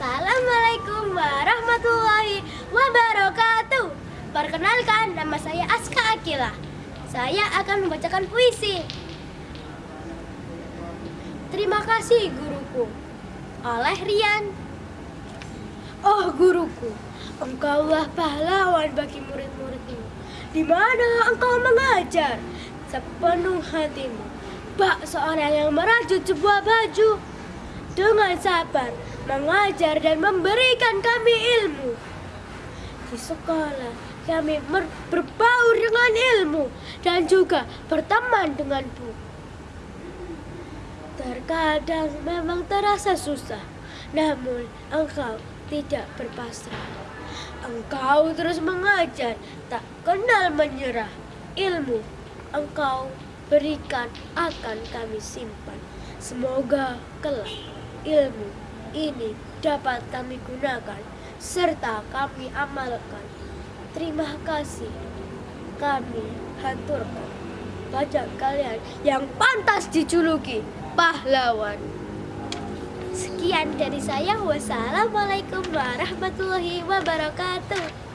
Assalamualaikum warahmatullahi wabarakatuh. Perkenalkan, nama saya Aska Akila. Saya akan membacakan puisi. Terima kasih guruku. Oleh Rian. Oh guruku, engkaulah pahlawan bagi murid-muridmu. Di mana engkau mengajar sepenuh hatimu. Bak seorang yang merajut sebuah baju dengan sabar mengajar dan memberikan kami ilmu. Di sekolah kami berbaur dengan ilmu dan juga berteman dengan buku. Terkadang memang terasa susah, namun engkau tidak berpasrah. Engkau terus mengajar, tak kenal menyerah. Ilmu engkau berikan akan kami simpan. Semoga kelak ilmu ini dapat kami gunakan serta kami amalkan. Terima kasih kami haturkan pada kalian yang pantas dijuluki pahlawan. Sekian dari saya. Wassalamualaikum warahmatullahi wabarakatuh.